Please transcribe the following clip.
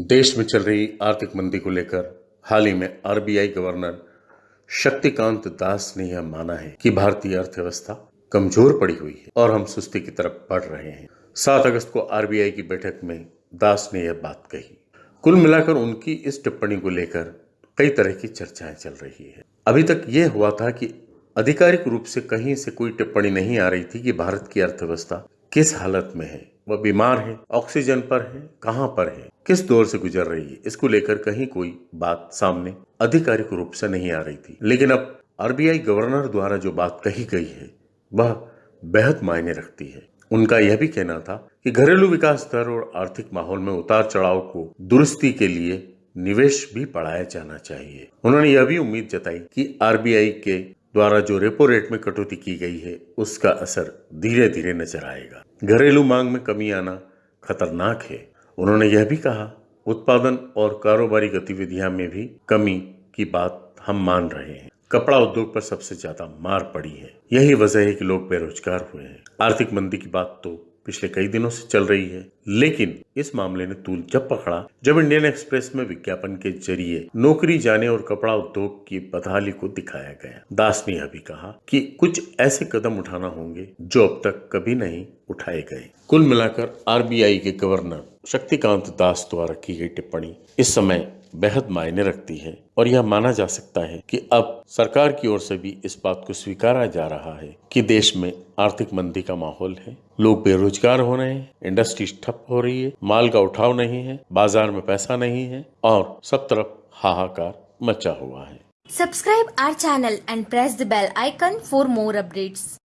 देश में चल रही आर्थिक मंदी को लेकर हाल ही में आरबीआई गवर्नर शक्तिकांत दास ने यह माना है कि भारतीय अर्थव्यवस्था कमज़ोर पड़ी हुई है और हम सुस्ती की तरफ़ बढ़ रहे हैं। सात अगस्त को आरबीआई की बैठक में दास ने यह बात कही। कुल मिलाकर उनकी इस टिप्पणी को लेकर कई तरह की चर्चाएँ चल रही है। अभी तक यह हुआ था कि आधिकारिक रूप से कहीं से कोई टिप्पणी नहीं आ रही थी कि भारत की अर्थव्यवस्था किस हालत में है। वह बीमार है, ऑक्सीजन पर है, कहाँ पर है? किस दौर से गुजर रही है? इसको लेकर कहीं कोई बात सामने आधिकारिक रूप से नहीं आ रही थी। लेकिन अब आरबीआई गवर्नर द्वारा जो बात कही गई है, वह बेहद मायने रखती है। उनका यह भी कहना था कि घरेलू विकास दर और आर्थिक माहौल में उतार चढ़ाव को दुरुस्ती के लिए निवेश भी बढ़ाया जाना चाहिए। उन्होंने यह भी उम्मीद जताई कि आरबीआई के द्वारा जो रेपो रेट में कटौती की गई है, उसका असर धीरे धीरे नज़र आएगा। घरेलू मांग में कमी आना खतरनाक है। उन्होंने यह भी कहा, उत्पादन और कारोबारी गतिविधियाँ में भी कमी की बात हम मान रहे हैं। कपड़ा उद्योग पर सबसे ज़्यादा मार पड़ी है। यही वजह है कि लोग बेरोजगार हुए हैं। आर्थिक मंदी की बात तो पिछले कई दिनों से चल रही है। लेकिन इस मामले ने तूल जब पकड़ा, जब इंडियन एक्सप्रेस में विज्ञापन के ज़रिए नौकरी, जाने और कपड़ा उद्योग की बदहाली को दिखाया गया। दास ने यह भी कहा कि कुछ ऐसे कदम उठाना होंगे जो अब तक कभी नहीं उठाए गए। कुल मिलाकर आरबीआई के गवर्नर शक्तिकांत दास द्वारा की गई टिप्पणी इस समय बेहद मायने रखती है और यह माना जा सकता है कि अब सरकार की ओर से भी इस बात को स्वीकारा जा रहा है कि देश में आर्थिक मंदी का माहौल है लोग बेरोजगार हो रहे हैं इंडस्ट्री ठप हो रही है, माल का उठाव नहीं है, बाज़ार में पैसा नहीं है और सब तरफ़ हाहाकार मचा हुआ है Subscribe our channel and press the bell icon for more updates.